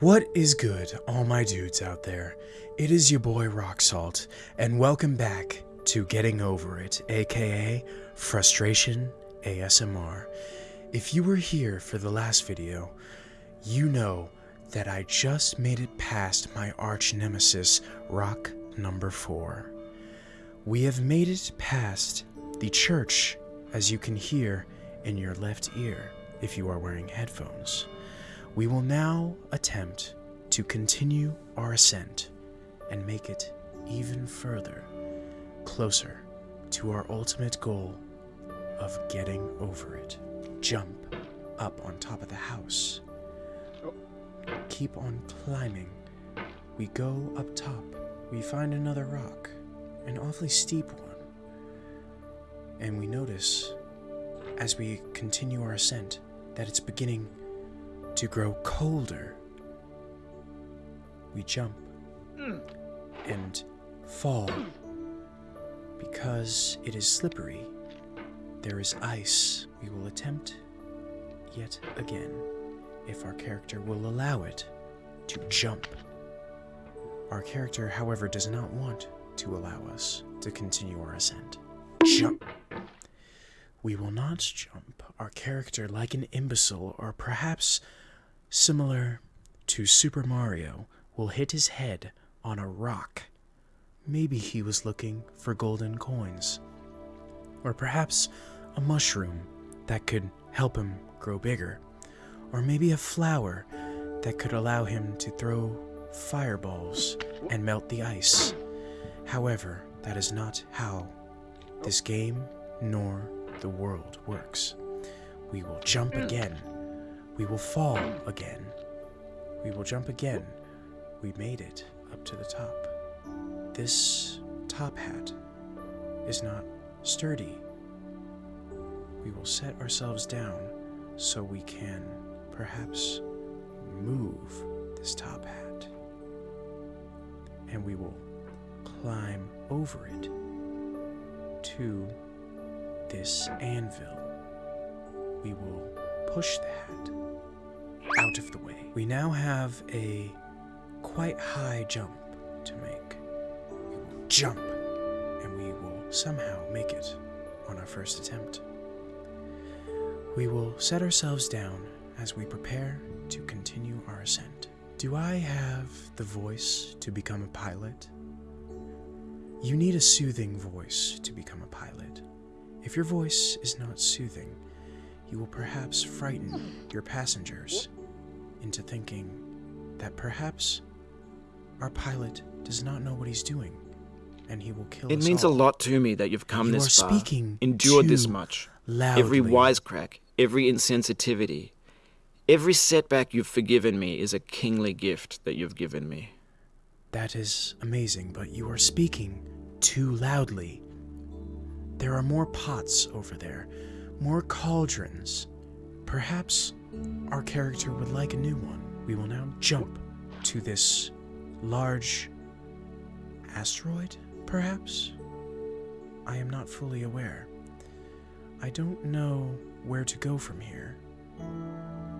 What is good, all my dudes out there? It is your boy Rock Salt, and welcome back to Getting Over It, aka Frustration ASMR. If you were here for the last video, you know that I just made it past my arch nemesis, Rock number 4. We have made it past the church, as you can hear in your left ear if you are wearing headphones. We will now attempt to continue our ascent and make it even further closer to our ultimate goal of getting over it. Jump up on top of the house. Keep on climbing. We go up top. We find another rock, an awfully steep one. And we notice, as we continue our ascent, that it's beginning to grow colder. We jump and fall because it is slippery. There is ice. We will attempt yet again, if our character will allow it, to jump. Our character, however, does not want to allow us to continue our ascent. Jump! We will not jump our character like an imbecile, or perhaps similar to Super Mario, will hit his head on a rock. Maybe he was looking for golden coins. Or perhaps a mushroom that could help him grow bigger. Or maybe a flower that could allow him to throw fireballs and melt the ice. However, that is not how this game nor the world works. We will jump hmm. again. We will fall again. We will jump again. We made it up to the top. This top hat is not sturdy. We will set ourselves down so we can perhaps move this top hat. And we will climb over it to this anvil. We will push that out of the way. We now have a quite high jump to make. We will jump, and we will somehow make it on our first attempt. We will set ourselves down as we prepare to continue our ascent. Do I have the voice to become a pilot? You need a soothing voice to become a pilot. If your voice is not soothing, you will perhaps frighten your passengers into thinking that perhaps our pilot does not know what he's doing and he will kill It means a lot to me that you've come You this far, speaking endured this much. loudly. Every wisecrack, every insensitivity, every setback you've forgiven me is a kingly gift that you've given me. That is amazing, but you are speaking too loudly. There are more pots over there, more cauldrons. Perhaps our character would like a new one. We will now jump to this large asteroid, perhaps? I am not fully aware. I don't know where to go from here.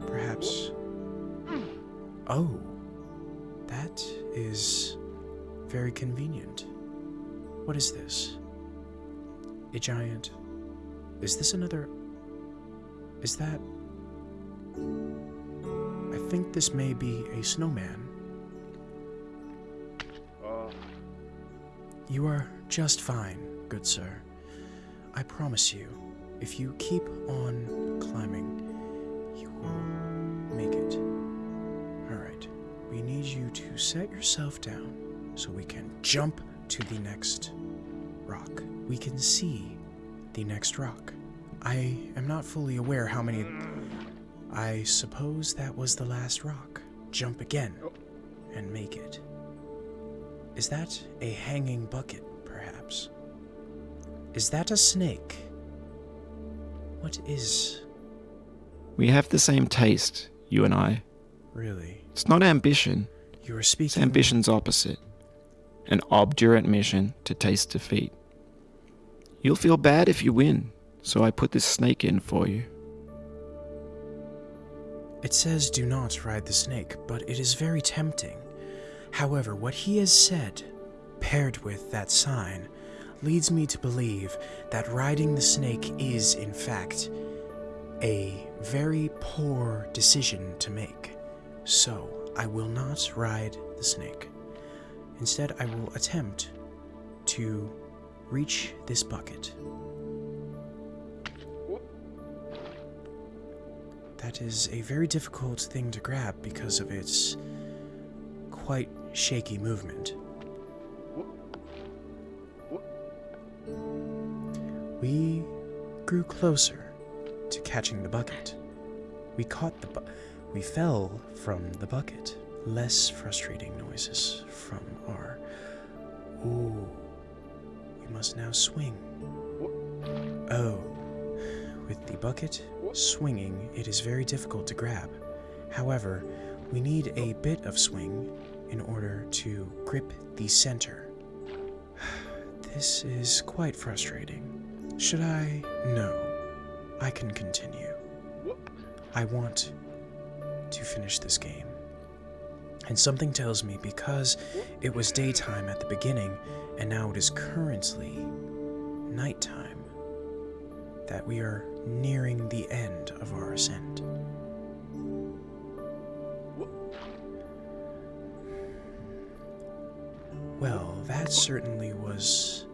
Perhaps. Oh. That is very convenient. What is this? A giant. Is this another. Is that. I think this may be a snowman. You are just fine, good sir. I promise you, if you keep on climbing, you will make it. Alright, we need you to set yourself down so we can jump to the next rock. We can see the next rock. I am not fully aware how many. I suppose that was the last rock. Jump again and make it. Is that a hanging bucket, perhaps? Is that a snake? What is. We have the same taste, you and I. Really? It's not ambition, You are it's speaking. ambition's opposite an obdurate mission to taste defeat. You'll feel bad if you win, so I put this snake in for you. It says do not ride the snake, but it is very tempting. However, what he has said, paired with that sign, leads me to believe that riding the snake is, in fact, a very poor decision to make. So, I will not ride the snake. Instead, I will attempt to reach this bucket. That is a very difficult thing to grab because of its quite shaky movement. We grew closer to catching the bucket. We caught the bu- we fell from the bucket. Less frustrating noises from our Ooh. We must now swing. Oh. With the bucket swinging, it is very difficult to grab. However, we need a bit of swing in order to grip the center. This is quite frustrating. Should I? No. I can continue. I want to finish this game. And something tells me because it was daytime at the beginning and now it is currently nighttime that we are nearing the end of our ascent. Well, that certainly was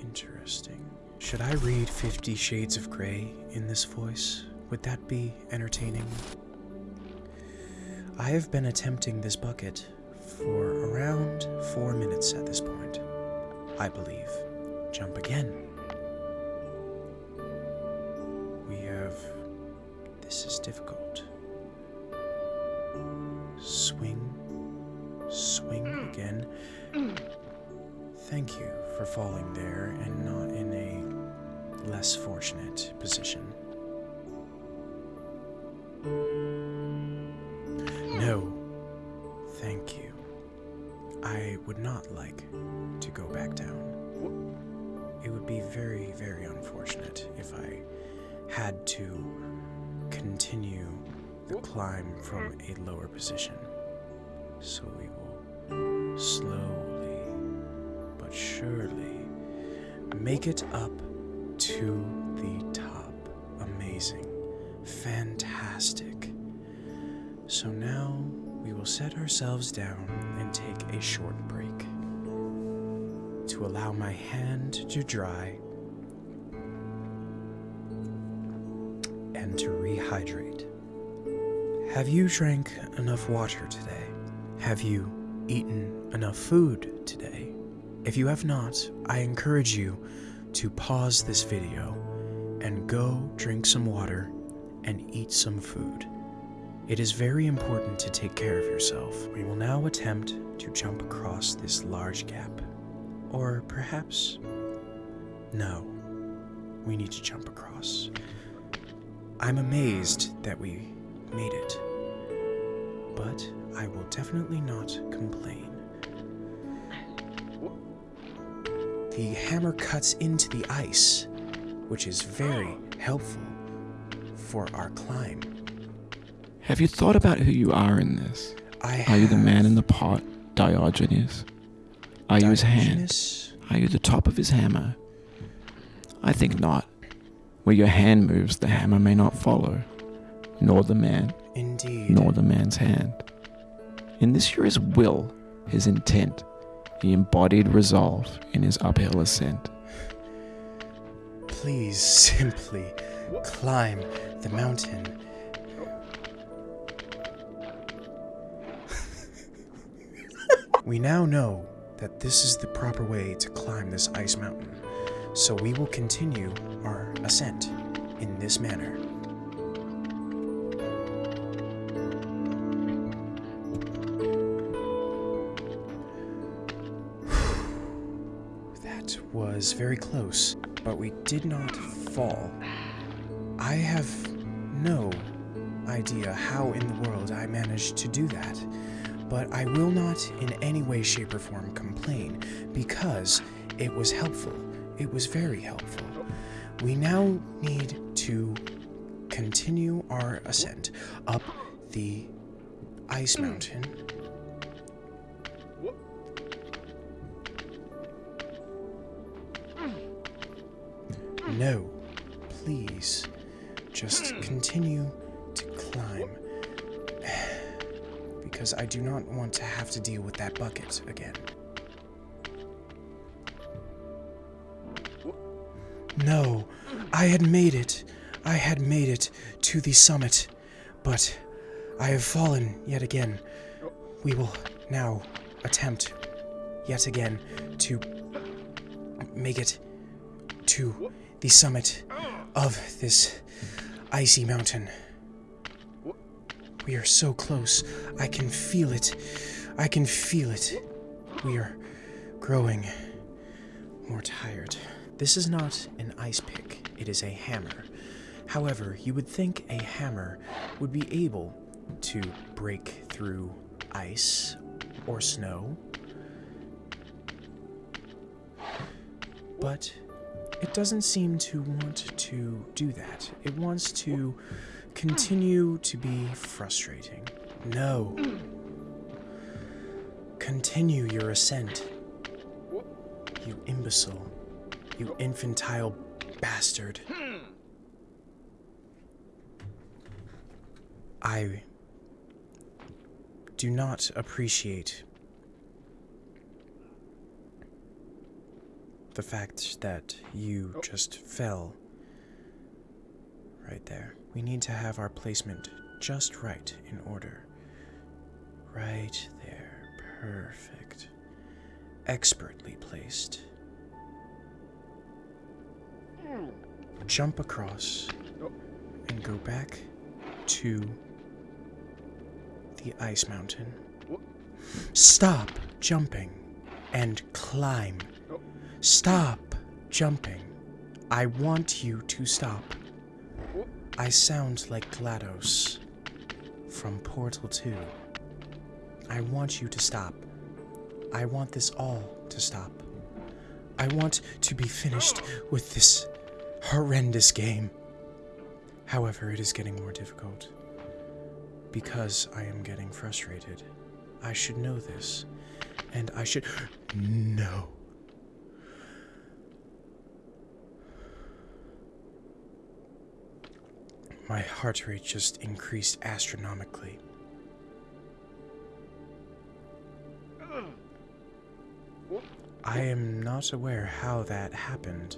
interesting. Should I read Fifty Shades of Grey in this voice? Would that be entertaining? I have been attempting this bucket for around four minutes at this point. I believe. Jump again. Difficult. Swing. Swing mm. again. Thank you for falling there and not in a less fortunate position. No, thank you. I would not like to go back down. It would be very, very unfortunate if I had to continue the climb from a lower position. So we will slowly but surely make it up to the top. Amazing. Fantastic. So now we will set ourselves down and take a short break to allow my hand to dry rehydrate. Have you drank enough water today? Have you eaten enough food today? If you have not, I encourage you to pause this video and go drink some water and eat some food. It is very important to take care of yourself. We will now attempt to jump across this large gap. Or perhaps. No. We need to jump across. I'm amazed that we made it. But I will definitely not complain. The hammer cuts into the ice, which is very helpful for our climb. Have you thought about who you are in this? I Are you the man in the pot, Diogenes? Are you his hand? Are you the top of his hammer? I think not. Where your hand moves, the hammer may not follow, nor the man, Indeed. nor the man's hand. In this you're his will, his intent, the embodied resolve in his uphill ascent. Please simply climb the mountain. we now know that this is the proper way to climb this ice mountain, so we will continue our ascent in this manner. That was very close, but we did not fall. I have no idea how in the world I managed to do that, but I will not in any way, shape, or form complain because it was helpful. It was very helpful. We now need to continue our ascent up the ice mountain. No, please. Just continue to climb. Because I do not want to have to deal with that bucket again. No, I had made it. I had made it to the summit. But I have fallen yet again. We will now attempt yet again to make it to the summit of this icy mountain. We are so close. I can feel it. I can feel it. We are growing more tired. This is not an ice pick, it is a hammer. However, you would think a hammer would be able to break through ice or snow. But it doesn't seem to want to do that. It wants to continue to be frustrating. No. Continue your ascent. You imbecile. You infantile bastard. I do not appreciate the fact that you oh. just fell right there. We need to have our placement just right in order. Right there. Perfect. Expertly placed. Jump across and go back to the ice mountain. Stop jumping and climb. Stop jumping. I want you to stop. I sound like GLaDOS from Portal 2. I want you to stop. I want this all to stop. I want to be finished with this horrendous game. However, it is getting more difficult because I am getting frustrated. I should know this, and I should. No. My heart rate just increased astronomically. I am not aware how that happened.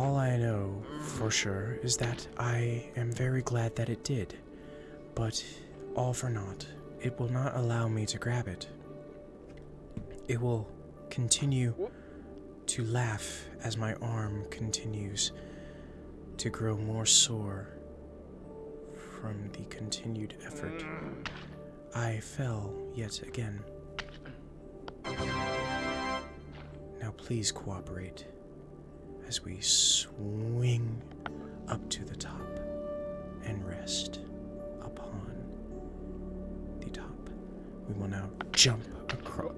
All I know for sure is that I am very glad that it did, but all for naught. It will not allow me to grab it. It will continue to laugh as my arm continues to grow more sore from the continued effort. I fell yet again. Now please cooperate as we swing up to the top and rest upon the top. We will now jump across.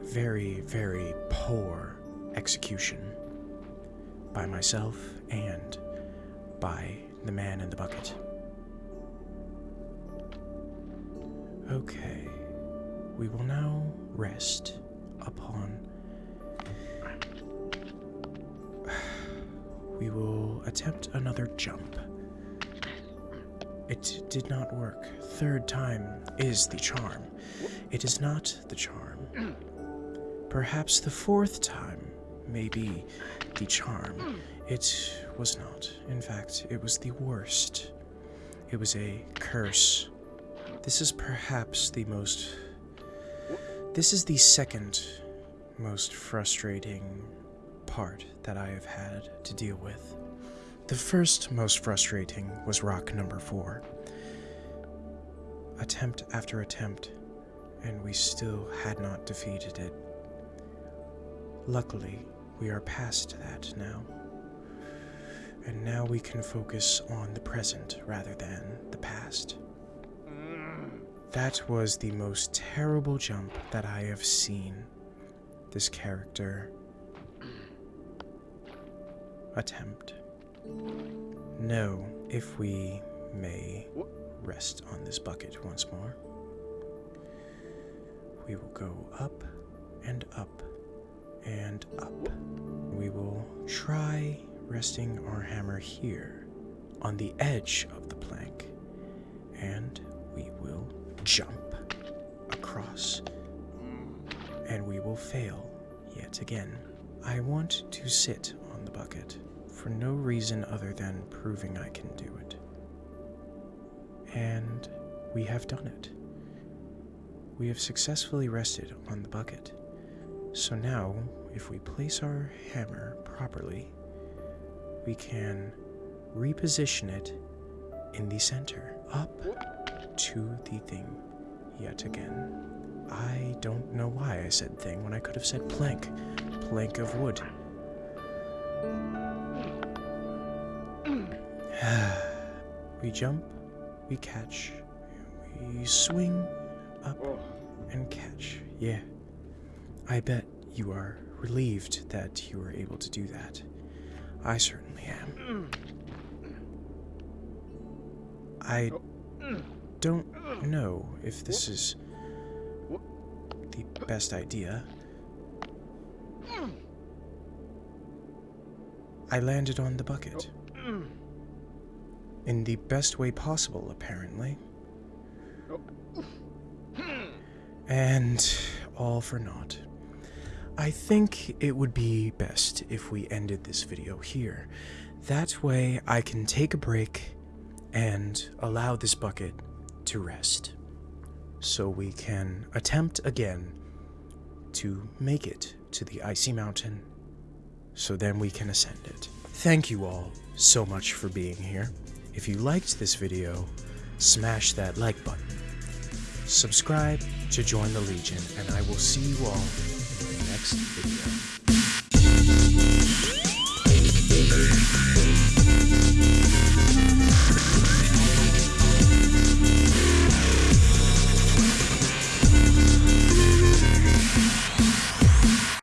Very, very poor execution by myself and by the man in the bucket. Okay, we will now rest upon. We will attempt another jump. It did not work. Third time is the charm. It is not the charm. Perhaps the fourth time may be the charm. It was not. In fact, it was the worst. It was a curse. This is perhaps the most. This is the second most frustrating part that I have had to deal with. The first most frustrating was rock number four. Attempt after attempt, and we still had not defeated it. Luckily, we are past that now. And now we can focus on the present rather than the past. That was the most terrible jump that I have seen this character attempt. No, if we may rest on this bucket once more. We will go up and up and up. We will try resting our hammer here on the edge of the plank, and we will jump across, mm. and we will fail yet again. I want to sit on the bucket for no reason other than proving I can do it. And we have done it. We have successfully rested on the bucket. So now, if we place our hammer properly, we can reposition it in the center, up to the thing yet again. I don't know why I said thing when I could have said plank. Plank of wood. we jump, we catch, we swing up and catch. Yeah. I bet you are relieved that you were able to do that. I certainly am. I don't know if this is the best idea. I landed on the bucket. In the best way possible, apparently. And all for naught. I think it would be best if we ended this video here. That way I can take a break and allow this bucket to rest. So we can attempt again to make it to the icy mountain so then we can ascend it. Thank you all so much for being here. If you liked this video, smash that like button. Subscribe to join the Legion, and I will see you all in the next video.